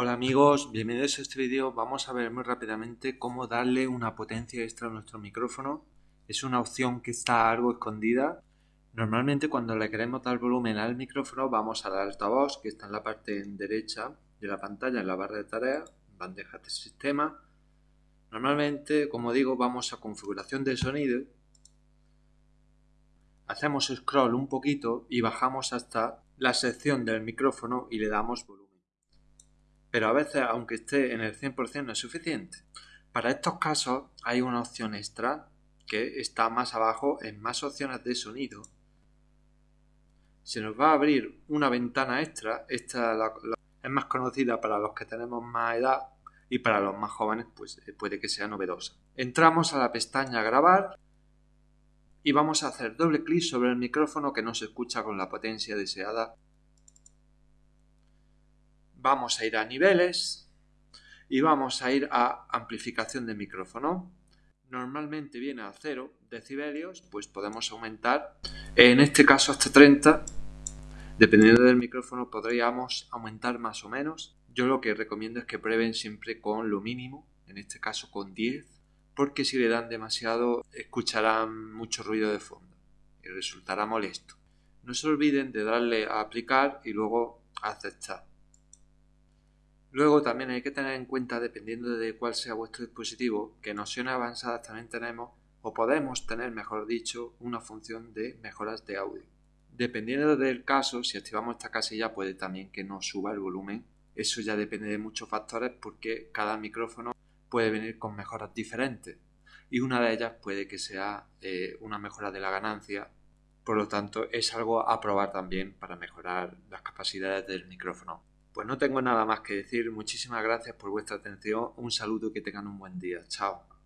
Hola amigos, bienvenidos a este vídeo. Vamos a ver muy rápidamente cómo darle una potencia extra a nuestro micrófono. Es una opción que está algo escondida. Normalmente cuando le queremos dar volumen al micrófono vamos a la altavoz que está en la parte derecha de la pantalla en la barra de tareas, bandeja de sistema. Normalmente, como digo, vamos a configuración de sonido. Hacemos scroll un poquito y bajamos hasta la sección del micrófono y le damos volumen. Pero a veces, aunque esté en el 100%, no es suficiente. Para estos casos hay una opción extra que está más abajo en más opciones de sonido. Se nos va a abrir una ventana extra. Esta es más conocida para los que tenemos más edad y para los más jóvenes pues eh, puede que sea novedosa. Entramos a la pestaña grabar y vamos a hacer doble clic sobre el micrófono que no se escucha con la potencia deseada vamos a ir a niveles y vamos a ir a amplificación de micrófono. Normalmente viene a 0 decibelios, pues podemos aumentar, en este caso hasta 30. Dependiendo del micrófono podríamos aumentar más o menos. Yo lo que recomiendo es que prueben siempre con lo mínimo, en este caso con 10, porque si le dan demasiado escucharán mucho ruido de fondo y resultará molesto. No se olviden de darle a aplicar y luego a aceptar. Luego también hay que tener en cuenta, dependiendo de cuál sea vuestro dispositivo, que en opciones avanzadas también tenemos, o podemos tener, mejor dicho, una función de mejoras de audio. Dependiendo del caso, si activamos esta casilla puede también que nos suba el volumen. Eso ya depende de muchos factores porque cada micrófono puede venir con mejoras diferentes y una de ellas puede que sea eh, una mejora de la ganancia. Por lo tanto, es algo a probar también para mejorar las capacidades del micrófono. Pues no tengo nada más que decir. Muchísimas gracias por vuestra atención. Un saludo y que tengan un buen día. Chao.